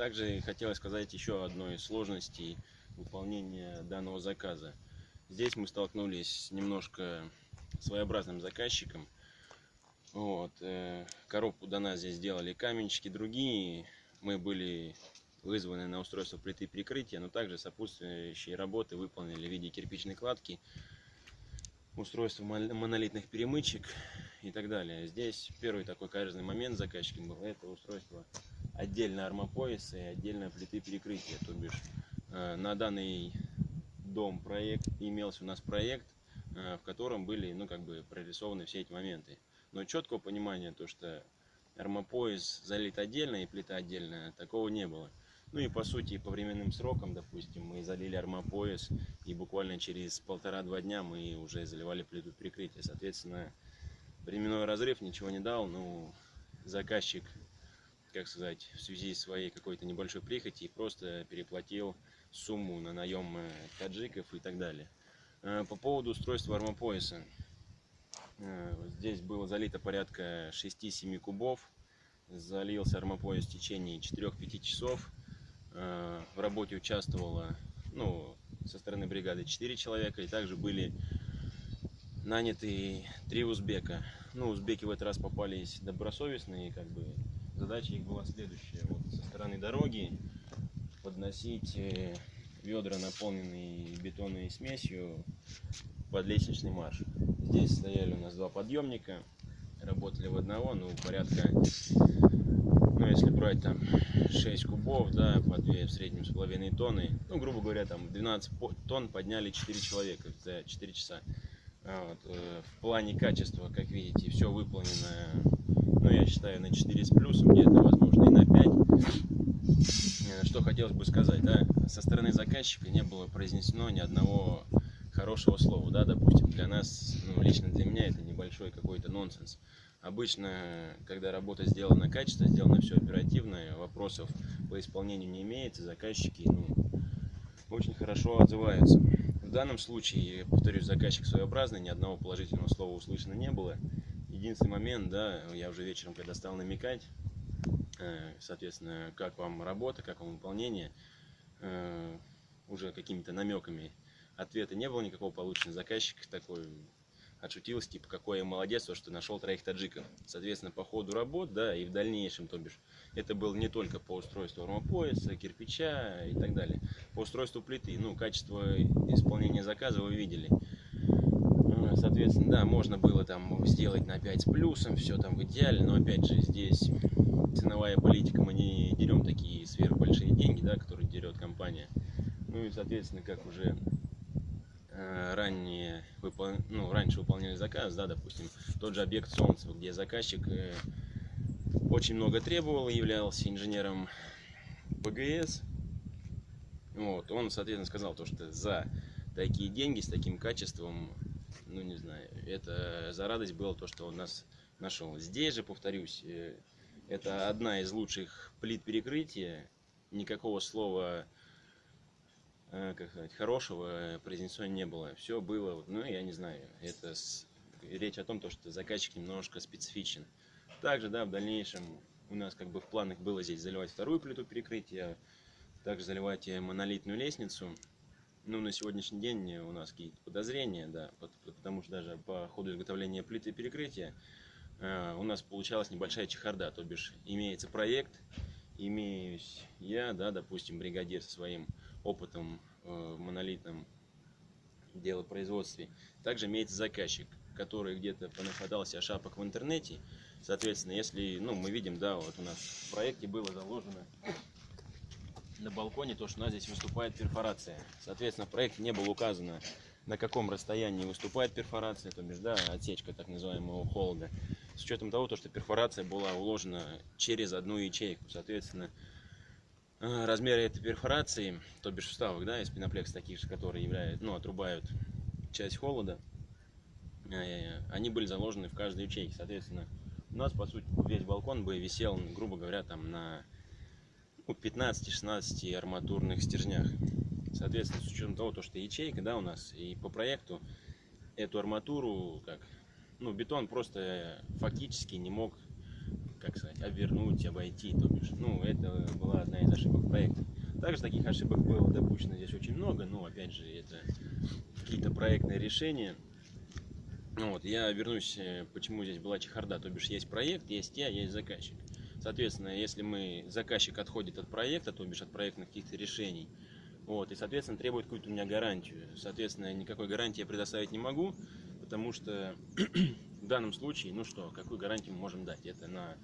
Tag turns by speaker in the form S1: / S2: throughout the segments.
S1: Также хотелось сказать еще одной сложности выполнения данного заказа. Здесь мы столкнулись с немножко своеобразным заказчиком. Вот, э, коробку до нас здесь сделали каменщики другие. Мы были вызваны на устройство плиты прикрытия, но также сопутствующие работы выполнили в виде кирпичной кладки, устройство монолитных перемычек и так далее. Здесь первый такой каверзный момент заказчиком был, это устройство отдельно армопояса и отдельно плиты перекрытия. То бишь э, на данный дом проект имелся у нас проект, э, в котором были ну, как бы прорисованы все эти моменты. Но четкого понимания, то что армопояс залит отдельно и плита отдельно, такого не было. Ну и по сути по временным срокам, допустим, мы залили армопояс и буквально через полтора-два дня мы уже заливали плиту прикрытия. Соответственно, временной разрыв ничего не дал, ну заказчик, как сказать, в связи с своей какой-то небольшой прихоти просто переплатил сумму на наем э, таджиков и так далее. Э, по поводу устройства армопояса. Э, здесь было залито порядка 6-7 кубов. Залился армопояс в течение 4-5 часов. В работе участвовало ну, со стороны бригады 4 человека, и также были наняты три узбека. Ну, узбеки в этот раз попались добросовестные, как бы задача их была следующая. Вот со стороны дороги подносить э, ведра, наполненные бетонной смесью под лестничный марш. Здесь стояли у нас два подъемника, работали в одного, ну, порядка ну, если брать там 6 кубов, да, по 2 в среднем с половиной тонны, ну, грубо говоря, там 12 тонн подняли 4 человека за 4 часа. Вот. Э, в плане качества, как видите, все выполнено, ну, я считаю, на 4 с плюсом, где-то, возможно, и на 5. Э, что хотелось бы сказать, да, со стороны заказчика не было произнесено ни одного хорошего слова, да, допустим, для нас, ну, лично для меня это небольшой какой-то нонсенс. Обычно, когда работа сделана качественно, сделано все оперативно, вопросов по исполнению не имеется, заказчики ну, очень хорошо отзываются. В данном случае, повторюсь, заказчик своеобразный, ни одного положительного слова услышано не было. Единственный момент, да, я уже вечером, когда стал намекать, э, соответственно, как вам работа, как вам выполнение, э, уже какими-то намеками ответа не было никакого получено. Заказчик такой отшутился, типа, какой я молодец, то, что нашел троих таджиков. Соответственно, по ходу работ, да, и в дальнейшем, то бишь, это было не только по устройству армопояса, кирпича и так далее, по устройству плиты, ну, качество исполнения заказа вы видели. Ну, соответственно, да, можно было там сделать на 5 с плюсом, все там в идеале, но опять же здесь ценовая политика, мы не дерем такие сверхбольшие деньги, да, которые дерет компания. Ну и, соответственно, как уже Э, ранее выпол... ну, раньше выполняли заказ, да, допустим, тот же объект Солнцево, где заказчик э, очень много требовал, являлся инженером ПГС. Вот, он, соответственно, сказал то, что за такие деньги, с таким качеством, ну, не знаю, это за радость было то, что он нас нашел. Здесь же, повторюсь, э, это одна из лучших плит перекрытия, никакого слова Э, как сказать, хорошего произнесено не было. Все было, ну, я не знаю, это с... речь о том, то, что заказчик немножко специфичен. Также, да, в дальнейшем у нас как бы в планах было здесь заливать вторую плиту перекрытия, также заливать монолитную лестницу. Ну, на сегодняшний день у нас какие-то подозрения, да, потому что даже по ходу изготовления плиты перекрытия э, у нас получалась небольшая чехарда, то бишь имеется проект, имеюсь я, да, допустим, бригадир со своим опытом э, в монолитном делопроизводстве. Также имеется заказчик, который где-то понахватался шапок в интернете. Соответственно, если, ну, мы видим, да, вот у нас в проекте было заложено на балконе то, что у нас здесь выступает перфорация. Соответственно, в проекте не было указано, на каком расстоянии выступает перфорация, то бишь, да, отсечка так называемого холода. С учетом того, то, что перфорация была уложена через одну ячейку. Соответственно, размеры этой перфорации, то бишь вставок, да, из пеноплекс таких же, которые являют, ну, отрубают часть холода, э, они были заложены в каждой ячейке. Соответственно, у нас, по сути, весь балкон бы висел, грубо говоря, там на ну, 15-16 арматурных стержнях. Соответственно, с учетом того, что ячейка, да, у нас, и по проекту эту арматуру, как, ну, бетон просто фактически не мог как сказать, обвернуть, обойти, то бишь, ну, это была одна из ошибок Также таких ошибок было допущено здесь очень много, но опять же это какие-то проектные решения. Ну вот, я вернусь, э, почему здесь была чехарда, то бишь есть проект, есть я, есть заказчик. Соответственно, если мы, заказчик отходит от проекта, то бишь от проектных каких-то решений, вот, и, соответственно, требует какую-то у меня гарантию. Соответственно, никакой гарантии я предоставить не могу, потому что данном случае, ну что, какую гарантию мы можем дать? Это на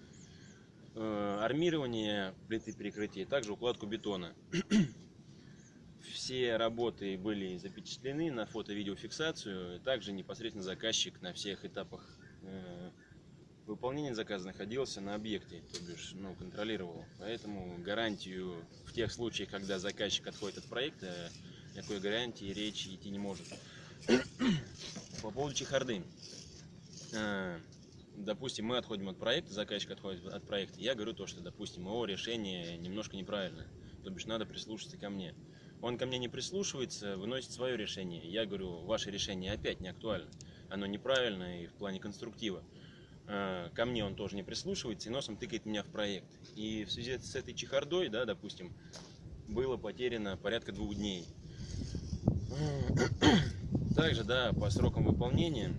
S1: э, армирование плиты перекрытия, также укладку бетона. Все работы были запечатлены на фото-видеофиксацию, также непосредственно заказчик на всех этапах э, выполнения заказа находился на объекте, то бишь, ну, контролировал. Поэтому гарантию в тех случаях, когда заказчик отходит от проекта, никакой гарантии речи идти не может. По поводу чехарды. Э, допустим, мы отходим от проекта, заказчик отходит от проекта. Я говорю то, что, допустим, его решение немножко неправильно. То бишь, надо прислушаться ко мне. Он ко мне не прислушивается, выносит свое решение. Я говорю, ваше решение опять не актуально. Оно неправильно и в плане конструктива. Э, ко мне он тоже не прислушивается и носом тыкает меня в проект. И в связи с этой чехардой, да, допустим, было потеряно порядка двух дней. Также, да, по срокам выполнения,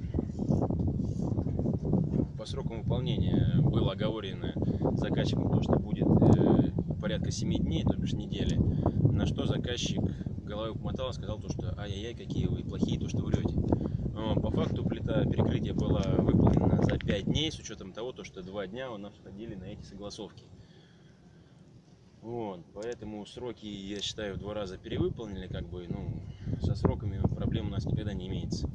S1: по срокам выполнения было оговорено заказчиком то, что будет э, порядка 7 дней, то бишь недели, на что заказчик головой помотал и сказал то, что ай-яй-яй, какие вы плохие, то, что врете. По факту плита перекрытия была выполнена за 5 дней, с учетом того, то, что 2 дня у нас входили на эти согласовки. Вот, поэтому сроки, я считаю, в два раза перевыполнили, как бы, ну, со сроками проблем у нас никогда не имеется.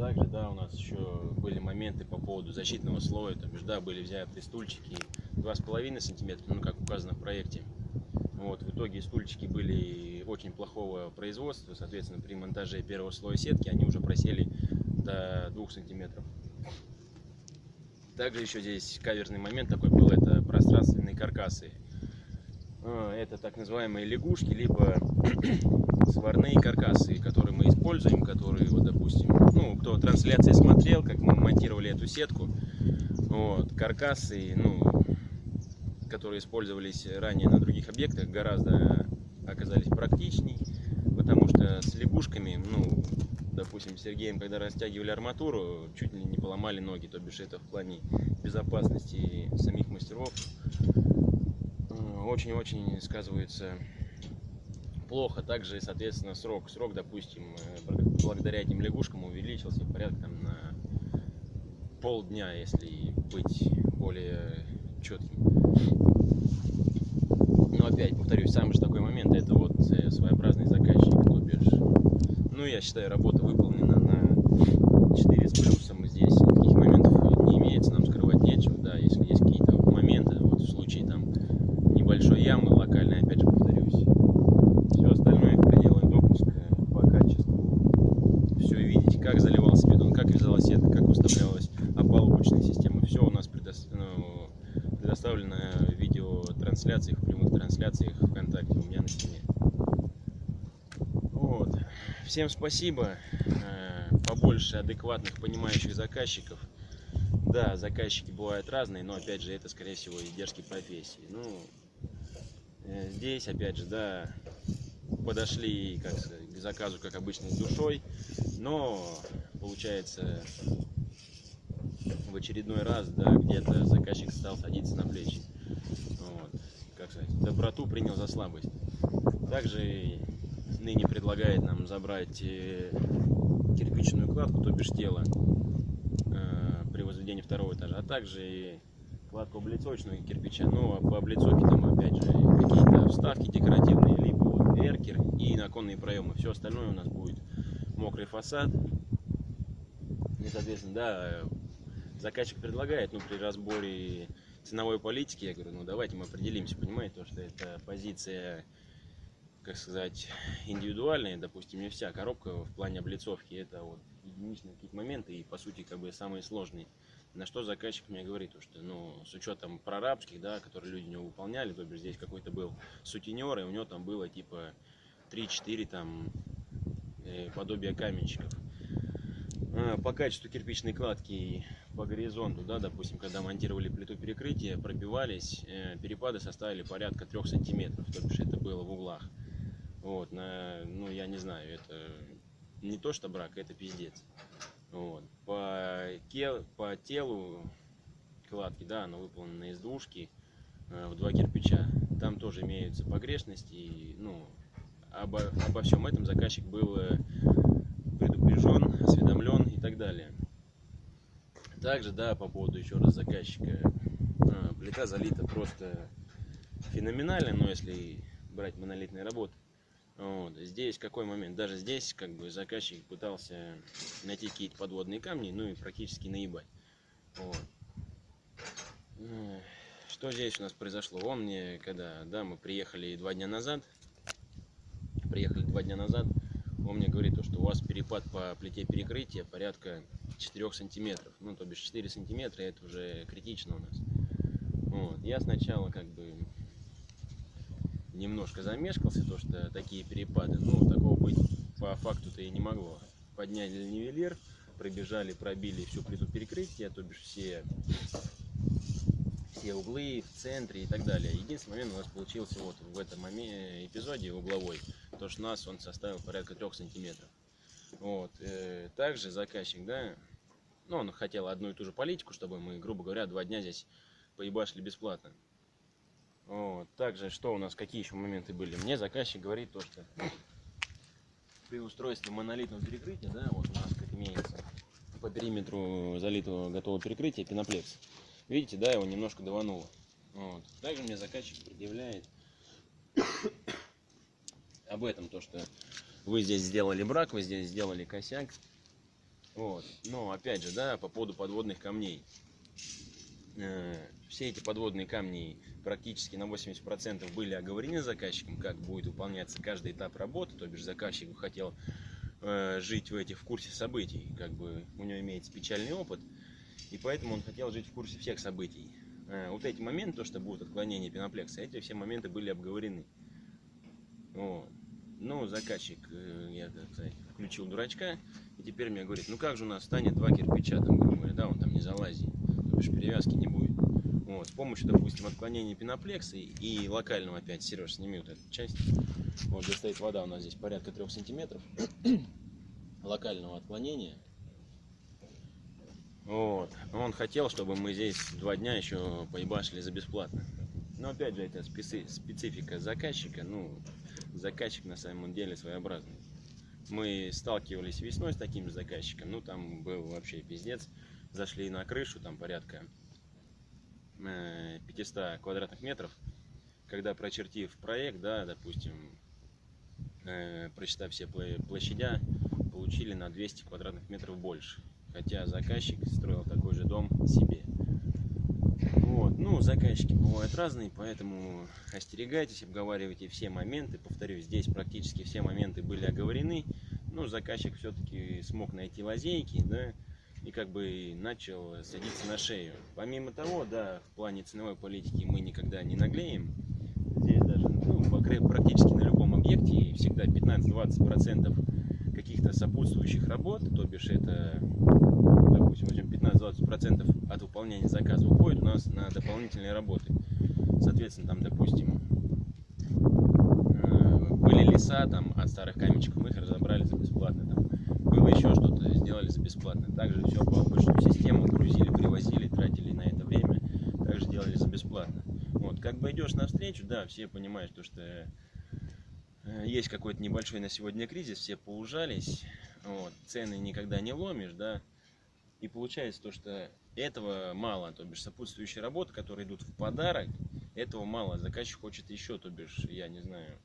S1: Также, да, у нас еще были моменты по поводу защитного слоя, то бишь, да, были взяты стульчики 2,5 сантиметра, ну, как указано в проекте. Вот, в итоге стульчики были очень плохого производства, соответственно, при монтаже первого слоя сетки они уже просели до 2 сантиметров. Также еще здесь каверный момент такой был, это пространственные каркасы. А, это так называемые лягушки, либо сварные каркасы, которые мы используем, которые, вот, допустим, ну, кто трансляции смотрел, как мы монтировали эту сетку, вот, каркасы, ну, которые использовались ранее на других объектах, гораздо оказались практичней, потому что с лягушками, ну, допустим, Сергеем, когда растягивали арматуру, чуть ли не поломали ноги, то бишь это в плане безопасности самих мастеров очень-очень сказывается плохо. Также, соответственно, срок, срок, допустим, э, благодаря этим лягушкам увеличился порядка там, на полдня, если быть более четким. Но опять, повторюсь, самый же такой момент, это вот э, своеобразный заказчик, то бишь, ну, я считаю, работа выполнена на 4 с плюсом, здесь никаких моментов не имеется, нам скрывать нечего, да, если есть какие-то моменты, вот в случае там небольшой ямы локальной, опять же повторюсь, все остальное в пределах допуска по качеству, все видеть, как заливался бетон, как вязалась сетка, как выставлялась опалубочная система, все у нас предоставлено, ну, предоставлено в видеотрансляциях, в прямых трансляциях Стене. Вот. Всем спасибо. Э, побольше адекватных, понимающих заказчиков. Да, заказчики бывают разные, но опять же это, скорее всего, издержки профессии. Ну, э, здесь, опять же, да, подошли как к заказу, как обычно, с душой, но получается в очередной раз, да, где-то заказчик стал садиться на плечи. Вот, как сказать, доброту принял за слабость. Также ныне предлагает нам забрать э, кирпичную кладку, то бишь тело, э, при возведении второго этажа, а также и кладку облицовочного кирпича. Ну, а по облицовке там опять же какие-то вставки декоративные, либо вот эркер и наконные проемы. Все остальное у нас будет мокрый фасад. И, соответственно, да, заказчик предлагает, ну, при разборе ценовой политики, я говорю, ну, давайте мы определимся, понимаете, то, что это позиция, как сказать, индивидуальная, допустим, не вся коробка в плане облицовки, это вот единичные какие-то моменты и, по сути, как бы самые сложные. На что заказчик мне говорит, что, ну, с учетом прорабских, да, которые люди не выполняли, то бишь здесь какой-то был сутенер, и у него там было, типа, 3-4 там э, подобия каменщиков. А, по качеству кирпичной кладки по горизонту, да, допустим, когда монтировали плиту перекрытия, пробивались, э, перепады составили порядка трех сантиметров, то бишь это было в углах. Вот, на, ну, я не знаю, это не то что брак, это пиздец. Вот. По, кел, по телу кладки, да, она выполнена из двушки э, в два кирпича. Там тоже имеются погрешности. И, ну, обо, обо всем этом заказчик был э, предупрежден, осведомлен и так далее. Также, да, по поводу еще раз заказчика. А, плита залита просто феноменально, но если брать монолитные работы. Вот. Здесь какой момент? Даже здесь как бы заказчик пытался найти какие-то подводные камни, ну и практически наебать. Вот. Что здесь у нас произошло? Он мне, когда, да, мы приехали два дня назад, приехали два дня назад, он мне говорит, то, что у вас перепад по плите перекрытия порядка 4 сантиметров. Ну, то бишь 4 сантиметра, это уже критично у нас. Вот. Я сначала как бы немножко замешкался, то что такие перепады, ну, такого быть по факту-то и не могло. Подняли нивелир, пробежали, пробили всю плиту перекрытия, то бишь все, все углы в центре и так далее. Единственный момент у нас получился вот в этом моменте, эпизоде угловой, то что нас он составил порядка 3 сантиметров. Вот. Э, также заказчик, да, ну, он хотел одну и ту же политику, чтобы мы, грубо говоря, два дня здесь поебашили бесплатно. Вот. Также, что у нас, какие еще моменты были? Мне заказчик говорит то, что при устройстве монолитного перекрытия, да, вот у нас как имеется по периметру залитого готового перекрытия пеноплекс. Видите, да, его немножко давануло. Вот. Также мне заказчик предъявляет об этом, то, что вы здесь сделали брак, вы здесь сделали косяк. Вот. Но опять же, да, по поводу подводных камней. Э, все эти подводные камни практически на 80% были оговорены заказчиком, как будет выполняться каждый этап работы, то бишь заказчик хотел э, жить в этих в курсе событий, как бы у него имеется печальный опыт, и поэтому он хотел жить в курсе всех событий. Э, вот эти моменты, то, что будут отклонения пеноплекса, эти все моменты были обговорены. Вот. Ну, заказчик, я, так сказать, включил дурачка, и теперь мне говорит, ну как же у нас станет два кирпича, там, говоря, да, он там не залазит, бишь перевязки не будет. Вот, с помощью, допустим, отклонения пеноплекса и локального опять, Сереж, сними вот эту часть. Вот, где стоит вода у нас здесь порядка трех сантиметров. локального отклонения. Вот. Он хотел, чтобы мы здесь два дня еще поебашили за бесплатно. Но опять же, это специ специфика заказчика. Ну, заказчик на самом деле своеобразный. Мы сталкивались весной с таким же заказчиком. Ну, там был вообще пиздец. Зашли на крышу, там порядка 500 э, квадратных метров, когда прочертив проект, да, допустим, э, прочитав все площадя, получили на 200 квадратных метров больше. Хотя заказчик строил такой же дом себе. Вот. Ну, заказчики бывают разные, поэтому остерегайтесь, обговаривайте все моменты. Повторюсь, здесь практически все моменты были оговорены. Ну, заказчик все-таки смог найти лазейки, да, и как бы начал садиться на шею. Помимо того, да, в плане ценовой политики мы никогда не наглеем. Здесь даже ну, практически на любом объекте всегда 15-20% каких-то сопутствующих работ, то бишь это, допустим, возьмем 15-20% от выполнения заказа уходит у нас на дополнительные работы. Соответственно, там, допустим, э, были леса там от старых каменчиков, мы их разобрали за бесплатно. Там, было еще что-то, сделали за бесплатно. Также все по обычную систему грузили, привозили, тратили на это время, также делали за бесплатно. Вот, как бы идешь навстречу, да, все понимают, то, что э, есть какой-то небольшой на сегодня кризис, все поужались, вот, цены никогда не ломишь, да, и получается то, что этого мало, то бишь сопутствующие работы, которые идут в подарок, этого мало, заказчик хочет еще, то бишь, я не знаю,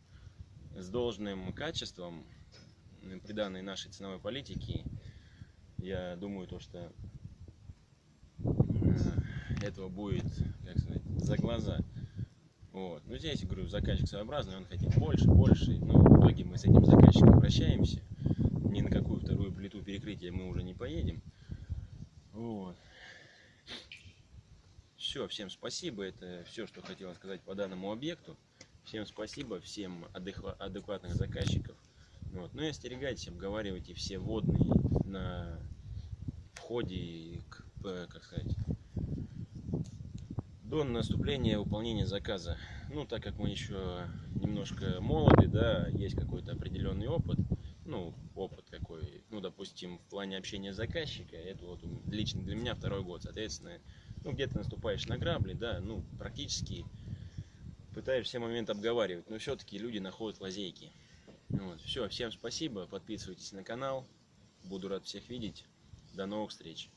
S1: с должным качеством, при данной нашей ценовой политике, я думаю, то, что э, этого будет, как сказать, за глаза. Вот. Ну, здесь, говорю, заказчик своеобразный, он хотел больше, больше, но в итоге мы с этим заказчиком прощаемся. Ни на какую вторую плиту перекрытия мы уже не поедем. Вот. Все, всем спасибо. Это все, что хотел сказать по данному объекту. Всем спасибо, всем адекватных заказчиков. Вот. Но ну и остерегайтесь, обговаривайте все водные на входе к э, как сказать, до наступления выполнения заказа. Ну, так как мы еще немножко молоды, да, есть какой-то определенный опыт, ну, опыт какой, ну, допустим, в плане общения с заказчика, это вот лично для меня второй год, соответственно, ну, где-то наступаешь на грабли, да, ну, практически пытаешь все моменты обговаривать, но все-таки люди находят лазейки. Вот, все, всем спасибо, подписывайтесь на канал, буду рад всех видеть, до новых встреч.